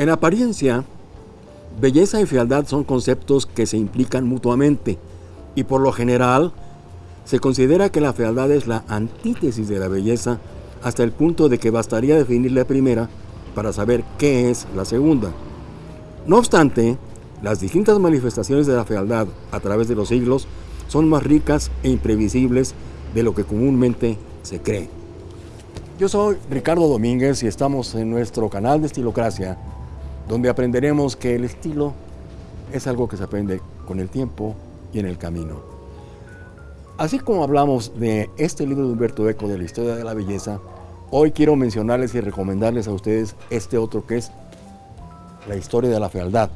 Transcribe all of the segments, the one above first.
En apariencia, belleza y fealdad son conceptos que se implican mutuamente y por lo general se considera que la fealdad es la antítesis de la belleza hasta el punto de que bastaría definir la primera para saber qué es la segunda. No obstante, las distintas manifestaciones de la fealdad a través de los siglos son más ricas e imprevisibles de lo que comúnmente se cree. Yo soy Ricardo Domínguez y estamos en nuestro canal de Estilocracia, donde aprenderemos que el estilo es algo que se aprende con el tiempo y en el camino. Así como hablamos de este libro de Humberto Eco de la historia de la belleza, hoy quiero mencionarles y recomendarles a ustedes este otro que es La historia de la fealdad,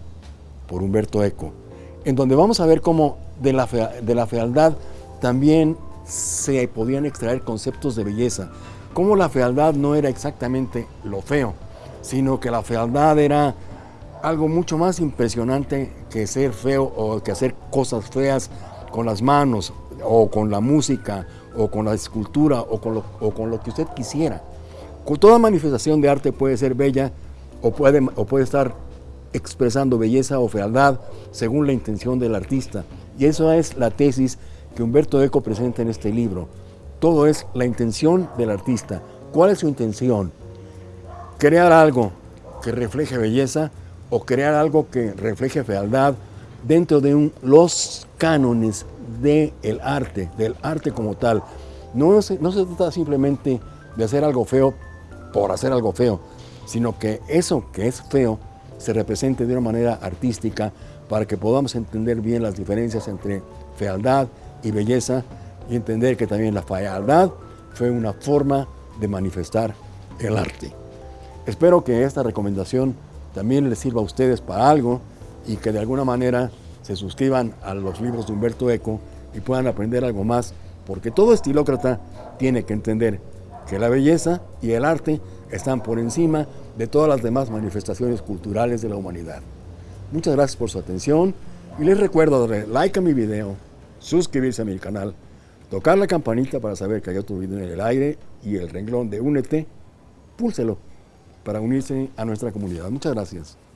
por Humberto Eco, en donde vamos a ver cómo de la, de la fealdad también se podían extraer conceptos de belleza, cómo la fealdad no era exactamente lo feo, sino que la fealdad era algo mucho más impresionante que ser feo o que hacer cosas feas con las manos o con la música, o con la escultura, o con lo, o con lo que usted quisiera. Toda manifestación de arte puede ser bella o puede, o puede estar expresando belleza o fealdad según la intención del artista. Y eso es la tesis que Humberto Eco presenta en este libro. Todo es la intención del artista. ¿Cuál es su intención? Crear algo que refleje belleza o crear algo que refleje fealdad dentro de los cánones del arte, del arte como tal. No se, no se trata simplemente de hacer algo feo por hacer algo feo, sino que eso que es feo se represente de una manera artística para que podamos entender bien las diferencias entre fealdad y belleza y entender que también la fealdad fue una forma de manifestar el arte. Espero que esta recomendación también les sirva a ustedes para algo y que de alguna manera se suscriban a los libros de Humberto Eco y puedan aprender algo más, porque todo estilócrata tiene que entender que la belleza y el arte están por encima de todas las demás manifestaciones culturales de la humanidad. Muchas gracias por su atención y les recuerdo darle like a mi video, suscribirse a mi canal, tocar la campanita para saber que hay otro video en el aire y el renglón de Únete, púlselo para unirse a nuestra comunidad. Muchas gracias.